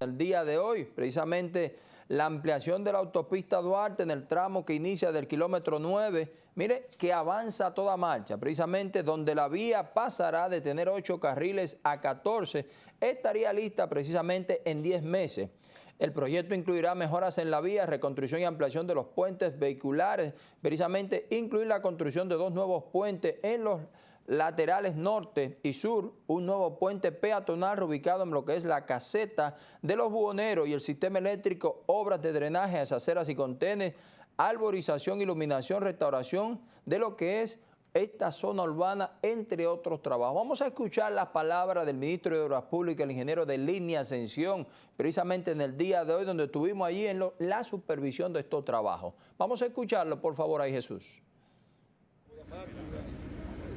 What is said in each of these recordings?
El día de hoy, precisamente la ampliación de la autopista Duarte en el tramo que inicia del kilómetro 9, mire que avanza a toda marcha, precisamente donde la vía pasará de tener 8 carriles a 14, estaría lista precisamente en 10 meses. El proyecto incluirá mejoras en la vía, reconstrucción y ampliación de los puentes vehiculares, precisamente incluir la construcción de dos nuevos puentes en los laterales norte y sur, un nuevo puente peatonal ubicado en lo que es la caseta de los buhoneros y el sistema eléctrico, obras de drenaje, aceras y contenes, arborización, iluminación, restauración de lo que es esta zona urbana, entre otros trabajos. Vamos a escuchar las palabras del ministro de Obras Públicas, el ingeniero de Línea Ascensión, precisamente en el día de hoy, donde estuvimos allí en la supervisión de estos trabajos. Vamos a escucharlo, por favor, ahí Jesús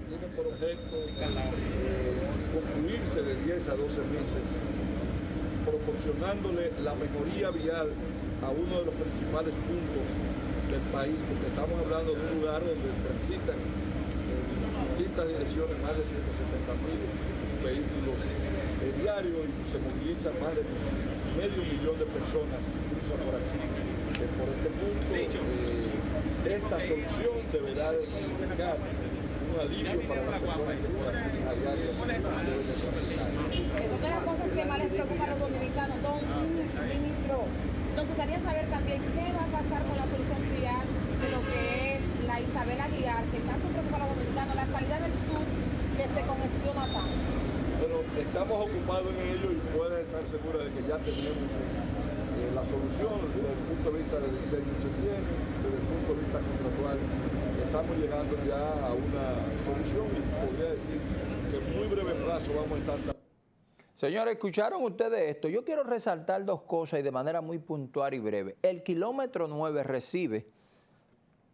tiene por objeto concluirse de 10 a 12 meses, proporcionándole la mejoría vial a uno de los principales puntos del país, porque estamos hablando de un lugar donde transitan en distintas direcciones más de 170 mil vehículos diarios y se movilizan más de medio millón de personas por aquí. por este punto, eh, esta solución deberá de significar alivio para las personas que a diario una de las cosas que más les preocupa a los dominicanos. Don ministro, nos gustaría saber también qué va a pasar con la solución vial de lo que es la Isabel Aguiar, que tanto preocupa a los dominicanos, la salida del sur que se congestiona tanto. Bueno, estamos ocupados en ello y pueden estar seguros de que ya tenemos eh, la solución desde el punto de vista del diseño se tiene, desde el punto de estamos llegando ya a una solución y podría decir que en muy breve plazo vamos a estar... Señores, ¿escucharon ustedes esto? Yo quiero resaltar dos cosas y de manera muy puntual y breve. El kilómetro 9 recibe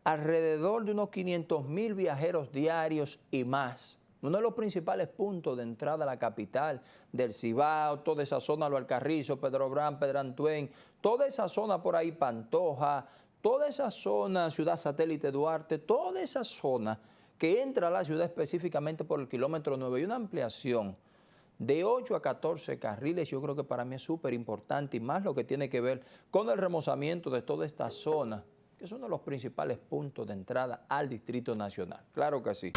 alrededor de unos 500 mil viajeros diarios y más. Uno de los principales puntos de entrada a la capital del Cibao, toda esa zona, Lo Alcarrizo, Pedro Brán, Pedro Antuén, toda esa zona por ahí, Pantoja, toda esa zona, ciudad satélite Duarte, toda esa zona que entra a la ciudad específicamente por el kilómetro 9 y una ampliación de 8 a 14 carriles, yo creo que para mí es súper importante y más lo que tiene que ver con el remozamiento de toda esta zona, que es uno de los principales puntos de entrada al Distrito Nacional. Claro que sí.